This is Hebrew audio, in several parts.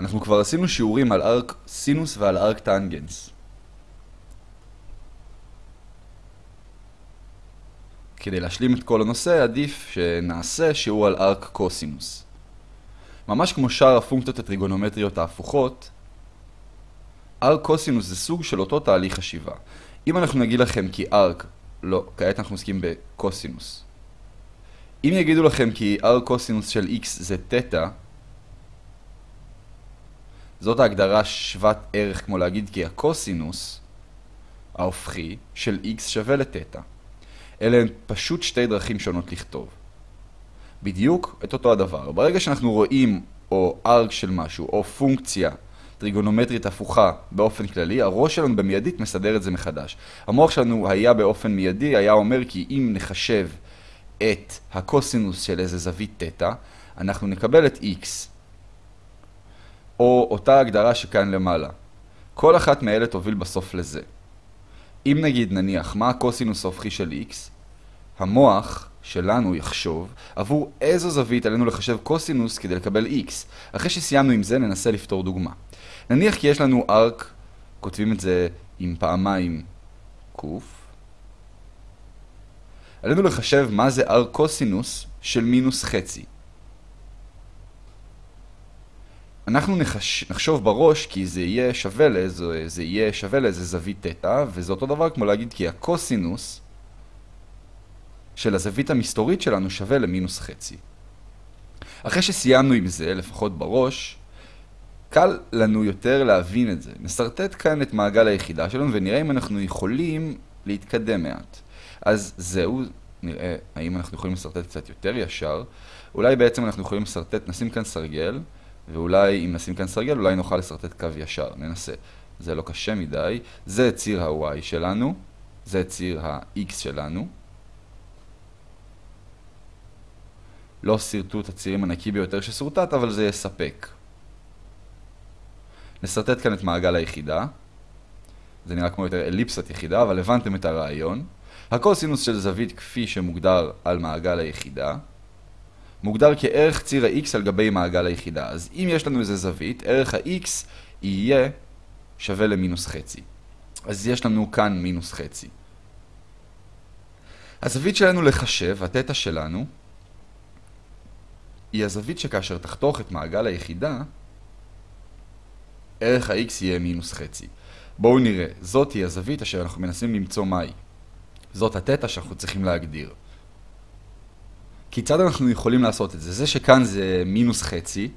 אנחנו כבר עשינו שיעורים על ארק סינוס ועל ארק טנגנס. כדי להשלים את כל הנושא, עדיף שנעשה שיעור על ארק קוסינוס. ממש כמו שאר הפונקציות הטריגונומטריות ההפוכות, ארק קוסינוס זה סוג של אותו תהליך חשיבה. אם אנחנו נגיד לכם כי ארק, לא, כעת אנחנו עוסקים בקוסינוס. אם יגידו לכם כי ארק קוסינוס של x זה תטא, זאת ההגדרה שוות ערך כמו להגיד כי הקוסינוס ההופכי של x שווה לתטא. אלה הן פשוט שתי דרכים שונות לכתוב. בדיוק את אותו הדבר. ברגע שאנחנו רואים או ארק של משהו או פונקציה טריגונומטרית הפוכה באופן כללי, הראש שלנו במיידית מסדר את זה מחדש. המוח שלנו היה באופן מיידי, היה אומר כי אם נחשב את הקוסינוס של איזה זווית תטא, אנחנו נקבל את x. או אותה הגדרה שכאן למעלה. כל אחת מאלה תוביל בסוף לזה. אם נגיד נניח מה הקוסינוס ההופכי של x, המוח שלנו יחשוב עבור איזו זווית עלינו לחשב קוסינוס כדי לקבל x. אחרי שסיימנו עם זה ננסה לפתור דוגמה. נניח כי יש לנו ארק, כותבים את זה עם פעמיים ק. עלינו לחשב מה זה ארק קוסינוס של מינוס חצי. אנחנו נחש... נחשוב בראש כי זה יהיה שווה לאיזה, זה יהיה שווה לאיזה זווית תטא, וזה אותו דבר כמו להגיד כי הקוסינוס של הזווית המסתורית שלנו שווה למינוס חצי. אחרי שסיימנו עם זה, לפחות בראש, קל לנו יותר להבין את זה. נסרטט כאן את מעגל היחידה שלנו ונראה אם אנחנו יכולים להתקדם מעט. אז זהו, נראה האם אנחנו יכולים לסרטט קצת יותר ישר. אולי בעצם אנחנו יכולים לסרטט, נשים כאן סרגל, ואולי אם נשים כאן סרגל, אולי נוכל לסרטט קו ישר. ננסה. זה לא קשה מדי. זה ציר ה-y שלנו, זה ציר ה-x שלנו. לא סרטוט הצירים הנקי ביותר שסורטט, אבל זה יספק. נסרטט כאן את מעגל היחידה. זה נראה כמו יותר אליפסת יחידה, אבל הבנתם את הרעיון. הקוסינוס של זווית כפי שמוגדר על מעגל היחידה, מוגדר כערך ציר ה-x על גבי מעגל היחידה. אז אם יש לנו איזה זווית, ערך ה-x יהיה שווה למינוס חצי. אז יש לנו כאן מינוס חצי. הזווית שלנו לחשב, התטא שלנו, היא הזווית שכאשר תחתוך את מעגל היחידה, ערך ה-x יהיה מינוס חצי. בואו נראה, זאת היא הזווית אשר אנחנו מנסים למצוא מהי. זאת התטא שאנחנו צריכים להגדיר. כיצד אנחנו יכולים לעשות את זה? זה שכאן זה מינוס חצי,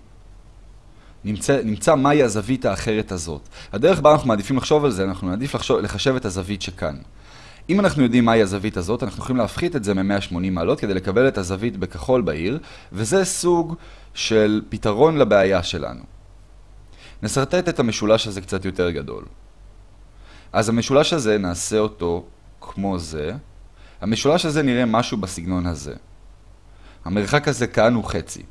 נמצא, נמצא מהי הזווית האחרת הזאת. הדרך בה אנחנו מעדיפים לחשוב על זה, אנחנו נעדיף לחשוב, לחשב את הזווית שכאן. אם אנחנו יודעים מהי הזווית הזאת, אנחנו יכולים להפחית את זה מ-180 מעלות כדי לקבל את הזווית בכחול בעיר, וזה סוג של פתרון לבעיה שלנו. נסרטט את המשולש הזה קצת יותר גדול. אז המשולש הזה, נעשה אותו כמו זה. המשולש הזה נראה משהו בסגנון הזה. המרחק הזה כאן הוא חצי.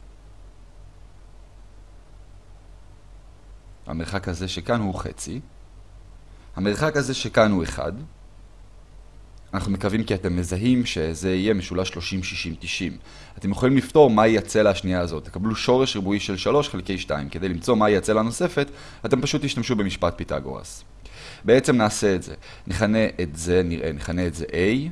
המרחק הזה שכאן הוא חצי. המרחק הזה שכאן הוא 1. אנחנו מקווים כי אתם מזהים שזה יהיה משולש 30, 60, 90. אתם יכולים לפתור מהי הצלע השנייה הזאת. תקבלו שורש ריבועי של 3 חלקי 2. כדי למצוא מהי הצלע הנוספת, אתם פשוט תשתמשו במשפט פיתגורס. בעצם נעשה את זה. נכנה את זה, נראה, נכנה את זה a,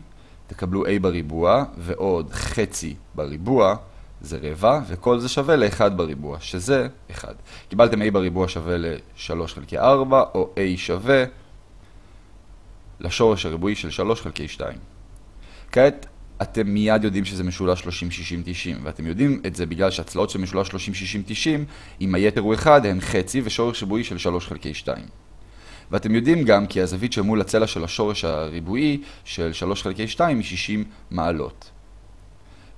תקבלו a בריבוע, ועוד חצי בריבוע, זה רבע, וכל זה שווה ל-1 בריבוע, שזה 1. קיבלתם a בריבוע שווה ל-3 חלקי 4, או a שווה לשורש הריבועי של 3 חלקי 2. כעת אתם מיד יודעים שזה משולש 30, 60, 90, ואתם יודעים את זה בגלל שהצלעות של משולש 30, 60, 90, אם היתר הוא 1, הן חצי ושורש ריבועי של 3 חלקי 2. ואתם יודעים גם כי הזווית שמול הצלע של השורש הריבועי של 3 חלקי 2 היא 60 מעלות.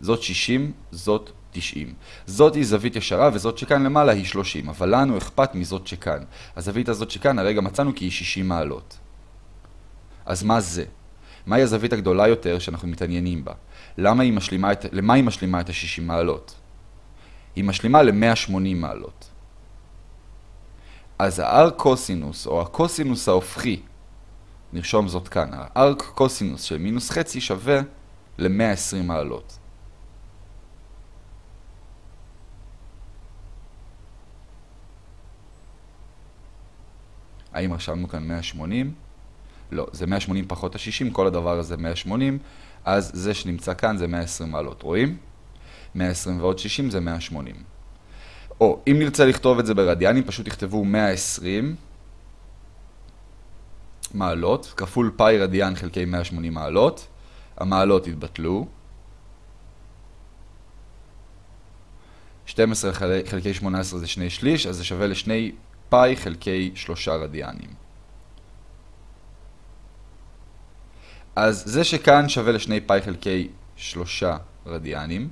זאת 60, זאת 90. זאת היא זווית ישרה וזאת שכאן למעלה היא 30, אבל לנו אכפת מזאת שכאן. הזווית הזאת שכאן הרגע מצאנו כי היא 60 מעלות. אז מה זה? מהי הזווית הגדולה יותר שאנחנו מתעניינים בה? למה היא משלימה את, למה היא משלימה את ה-60 מעלות? היא משלימה ל-180 מעלות. אז הארק קוסינוס, או הקוסינוס ההופכי, נרשום זאת כאן, הארק קוסינוס של מינוס חצי שווה ל-120 מעלות. האם רשמנו כאן 180? לא, זה 180 פחות ה-60, כל הדבר הזה 180, אז זה שנמצא כאן זה 120 מעלות, רואים? 120 ועוד 60 זה 180. או, אם נרצה לכתוב את זה ברדיאנים, פשוט תכתבו 120 מעלות, כפול פאי רדיאן חלקי 180 מעלות. המעלות יתבטלו. 12 חלקי 18 זה שני שליש, אז זה שווה לשני פאי חלקי שלושה רדיאנים. אז זה שכאן שווה לשני פאי חלקי שלושה רדיאנים.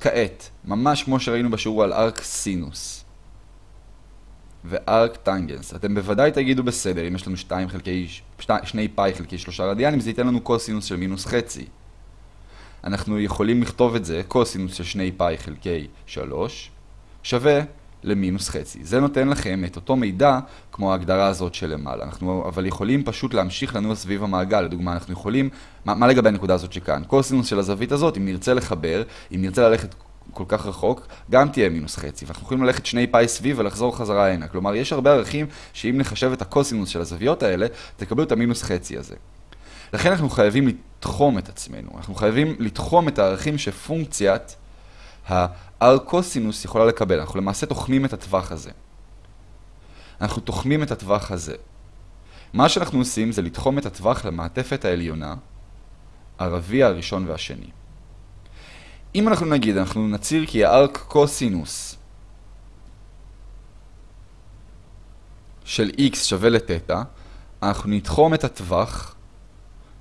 כעת, ממש כמו שראינו בשיעור על ארק סינוס וארק טנגנס, אתם בוודאי תגידו בסדר, אם יש לנו 2 חלקי, 2 פאי חלקי 3 רדיאנים, זה ייתן לנו קוסינוס של מינוס חצי. אנחנו יכולים לכתוב את זה, קוסינוס של 2 פאי חלקי 3, שווה למינוס חצי. זה נותן לכם את אותו מידע כמו ההגדרה הזאת שלמעלה. אנחנו אבל יכולים פשוט להמשיך לנוע סביב המעגל. לדוגמה, אנחנו יכולים, מה, מה לגבי הנקודה הזאת שכאן? קוסינוס של הזווית הזאת, אם נרצה לחבר, אם נרצה ללכת כל כך רחוק, גם תהיה מינוס חצי. ואנחנו יכולים ללכת שני פאי סביב ולחזור חזרה הנה. כלומר, יש הרבה ערכים שאם נחשב את הקוסינוס של הזוויות האלה, תקבלו את המינוס חצי הזה. לכן אנחנו חייבים לתחום את עצמנו. אנחנו חייבים לתחום את הערכים שפונקציית הארקוסינוס יכולה לקבל. אנחנו למעשה תוחמים את הטווח הזה. אנחנו תוחמים את הטווח הזה. מה שאנחנו עושים זה לתחום את הטווח למעטפת העליונה, הרביע הראשון והשני. אם אנחנו נגיד, אנחנו נציר כי הארק קוסינוס של x שווה לתטא, אנחנו נתחום את הטווח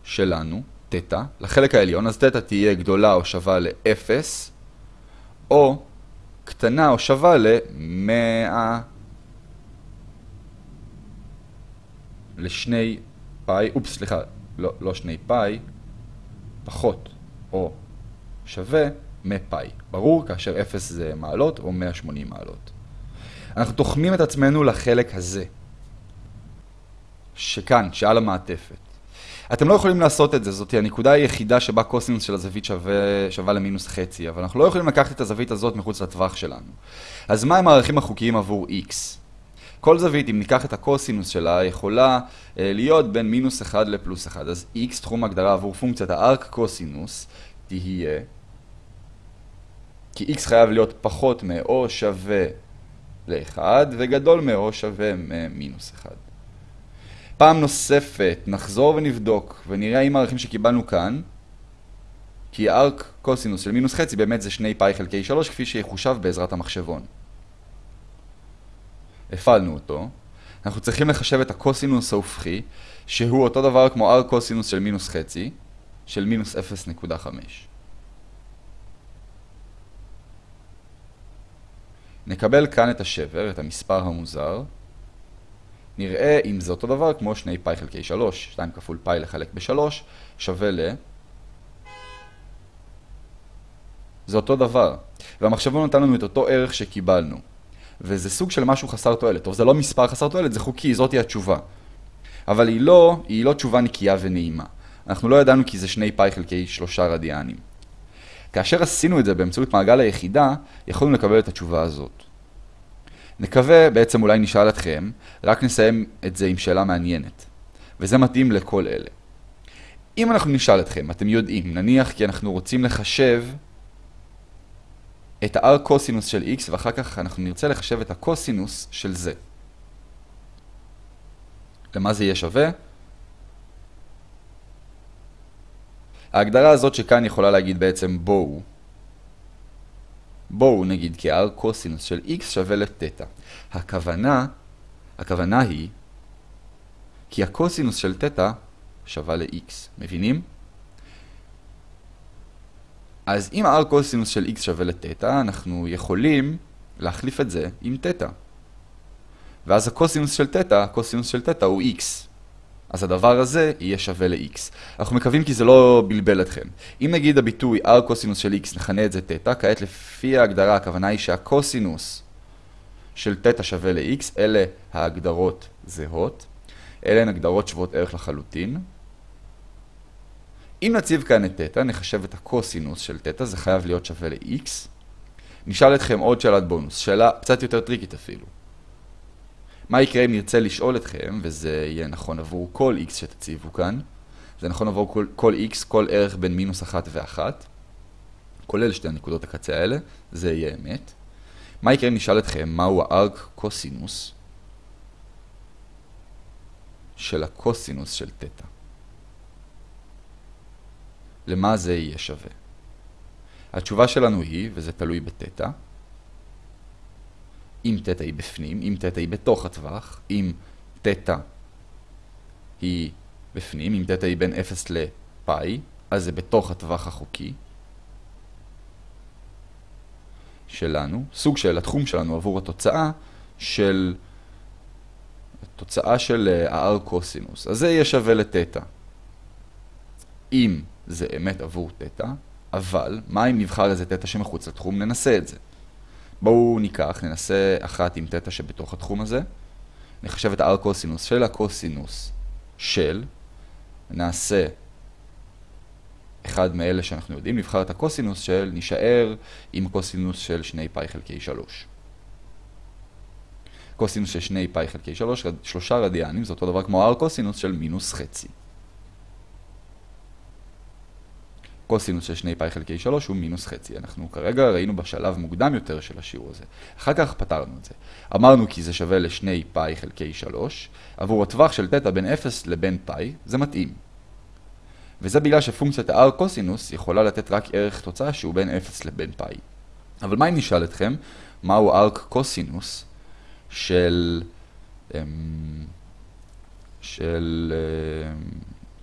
שלנו, תטא, לחלק העליון, אז תטא תהיה גדולה או שווה ל-0, או קטנה או שווה ל-100 לשני פאי, אופס, סליחה, לא, לא שני פאי, פחות או שווה מפאי. ברור, כאשר 0 זה מעלות או 180 מעלות. אנחנו תוחמים את עצמנו לחלק הזה, שכאן, שעל המעטפת. אתם לא יכולים לעשות את זה, זאת הנקודה היחידה שבה קוסינוס של הזווית שווה, שווה למינוס חצי, אבל אנחנו לא יכולים לקחת את הזווית הזאת מחוץ לטווח שלנו. אז מה הם הערכים החוקיים עבור x? כל זווית, אם ניקח את הקוסינוס שלה, יכולה אה, להיות בין מינוס 1 לפלוס 1. אז x, תחום הגדרה עבור פונקציית הארק קוסינוס, תהיה, כי x חייב להיות פחות מ-או שווה ל-1, וגדול מ-או שווה מ-מינוס 1. פעם נוספת נחזור ונבדוק ונראה אם הערכים שקיבלנו כאן כי ארק קוסינוס של מינוס חצי באמת זה שני פאי חלקי 3 כפי שיחושב בעזרת המחשבון. הפעלנו אותו. אנחנו צריכים לחשב את הקוסינוס ההופכי שהוא אותו דבר כמו ארק קוסינוס של מינוס חצי של מינוס 0.5. נקבל כאן את השבר, את המספר המוזר נראה אם זה אותו דבר כמו שני פאי חלקי 3, 2 כפול פאי לחלק ב-3, שווה ל... זה אותו דבר. והמחשבון נתן לנו את אותו ערך שקיבלנו. וזה סוג של משהו חסר תועלת. טוב, זה לא מספר חסר תועלת, זה חוקי, זאתי התשובה. אבל היא לא, היא לא תשובה נקייה ונעימה. אנחנו לא ידענו כי זה שני פאי חלקי שלושה רדיאנים. כאשר עשינו את זה באמצעות מעגל היחידה, יכולנו לקבל את התשובה הזאת. נקווה, בעצם אולי נשאל אתכם, רק נסיים את זה עם שאלה מעניינת. וזה מתאים לכל אלה. אם אנחנו נשאל אתכם, אתם יודעים, נניח כי אנחנו רוצים לחשב את ה-r קוסינוס של x, ואחר כך אנחנו נרצה לחשב את הקוסינוס של זה. למה זה יהיה שווה? ההגדרה הזאת שכאן יכולה להגיד בעצם בואו בואו נגיד כי r קוסינוס של x שווה לתטא. הכוונה, הכוונה היא כי הקוסינוס של תטא שווה ל-x. מבינים? אז אם r קוסינוס של x שווה לתטא, אנחנו יכולים להחליף את זה עם תטא. ואז הקוסינוס של תטא, הקוסינוס של תטא הוא x. אז הדבר הזה יהיה שווה ל-x. אנחנו מקווים כי זה לא בלבל אתכם. אם נגיד הביטוי r קוסינוס של x נכנה את זה תטא, כעת לפי ההגדרה הכוונה היא שהקוסינוס של תטא שווה ל-x, אלה ההגדרות זהות. אלה הן הגדרות שוות ערך לחלוטין. אם נציב כאן את תטא, נחשב את הקוסינוס של תטא, זה חייב להיות שווה ל-x. נשאל אתכם עוד שאלת בונוס, שאלה קצת יותר טריקית אפילו. מה יקרה אם נרצה לשאול אתכם, וזה יהיה נכון עבור כל x שתציבו כאן, זה נכון עבור כל, כל x, כל ערך בין מינוס אחת ואחת, כולל שתי הנקודות הקצה האלה, זה יהיה אמת. מה יקרה אם נשאל אתכם מהו הארק קוסינוס של הקוסינוס של תטא? למה זה יהיה שווה? התשובה שלנו היא, וזה תלוי בתטא, אם תטא היא בפנים, אם תטא היא בתוך הטווח, אם תטא היא בפנים, אם תטא היא בין 0 לפאי, אז זה בתוך הטווח החוקי שלנו, סוג של התחום שלנו עבור התוצאה של התוצאה של ה-r קוסינוס. אז זה יהיה שווה לתטא. אם זה אמת עבור תטא, אבל מה אם נבחר איזה תטא שמחוץ לתחום? ננסה את זה. בואו ניקח, ננסה אחת עם תטא שבתוך התחום הזה. נחשב את ה-r קוסינוס של הקוסינוס של, נעשה אחד מאלה שאנחנו יודעים, נבחר את הקוסינוס של, נשאר עם הקוסינוס של 2 פאי חלקי 3. קוסינוס של 2 פאי חלקי 3, שלושה רדיאנים, זה אותו דבר כמו r קוסינוס של מינוס חצי. קוסינוס של 2 פאי חלקי 3 הוא מינוס חצי. אנחנו כרגע ראינו בשלב מוקדם יותר של השיעור הזה. אחר כך פתרנו את זה. אמרנו כי זה שווה ל-2 פאי חלקי 3. עבור הטווח של תטא בין 0 לבין פאי, זה מתאים. וזה בגלל שפונקציית ה-r קוסינוס יכולה לתת רק ערך תוצאה שהוא בין 0 לבין פאי. אבל מה אם נשאל אתכם, מהו ארק קוסינוס של... אמ, של...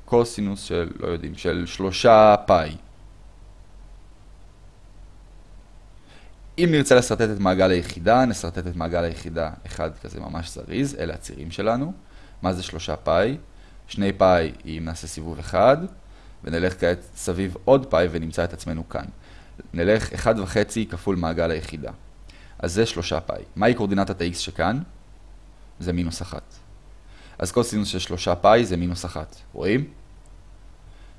קוסינוס של, לא יודעים, של שלושה פאי. אם נרצה לשרטט את מעגל היחידה, נשרטט את מעגל היחידה אחד כזה ממש זריז, אלה הצירים שלנו. מה זה שלושה פאי? שני פאי אם נעשה סיבוב אחד, ונלך כעת סביב עוד פאי ונמצא את עצמנו כאן. נלך אחד וחצי כפול מעגל היחידה. אז זה שלושה פאי. מהי קורדינטת ה-x שכאן? זה מינוס אחת. אז קוסינוס של שלושה פאי זה מינוס אחת. רואים?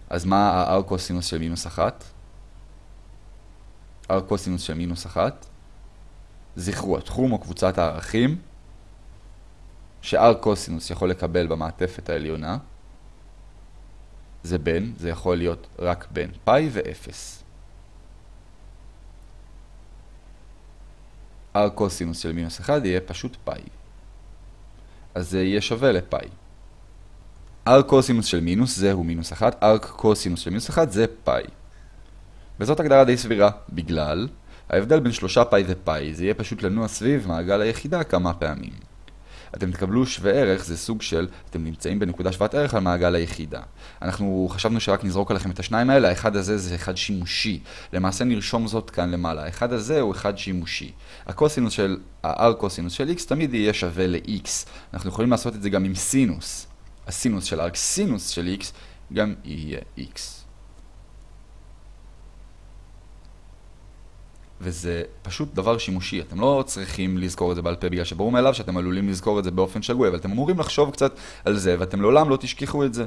אז מה ה-r קוסינוס של מינוס אחת? r קוסינוס של מינוס אחת. זכרו, התחום או קבוצת הערכים ש-r קוסינוס יכול לקבל במעטפת העליונה זה בין, זה יכול להיות רק בין פאי ו-0. r קוסינוס של מינוס 1 יהיה פשוט פאי. אז זה יהיה שווה לפאי. r קוסינוס של מינוס זהו מינוס 1, r קוסינוס של מינוס 1 זה פאי. וזאת הגדרה די סבירה, בגלל ההבדל בין שלושה פאי ופאי זה יהיה פשוט לנוע סביב מעגל היחידה כמה פעמים. אתם תקבלו שווה ערך, זה סוג של, אתם נמצאים בנקודה שוות ערך על מעגל היחידה. אנחנו חשבנו שרק נזרוק עליכם את השניים האלה, האחד הזה זה אחד שימושי. למעשה נרשום זאת כאן למעלה, האחד הזה הוא אחד שימושי. הקוסינוס של, ה-r קוסינוס של x תמיד יהיה שווה ל-x. אנחנו יכולים לעשות את זה גם עם סינוס. הסינוס של r סינוס של x גם יהיה x. וזה פשוט דבר שימושי, אתם לא צריכים לזכור את זה בעל פה בגלל שברור מאליו שאתם עלולים לזכור את זה באופן שגוי, אבל אתם אמורים לחשוב קצת על זה ואתם לעולם לא תשכחו את זה.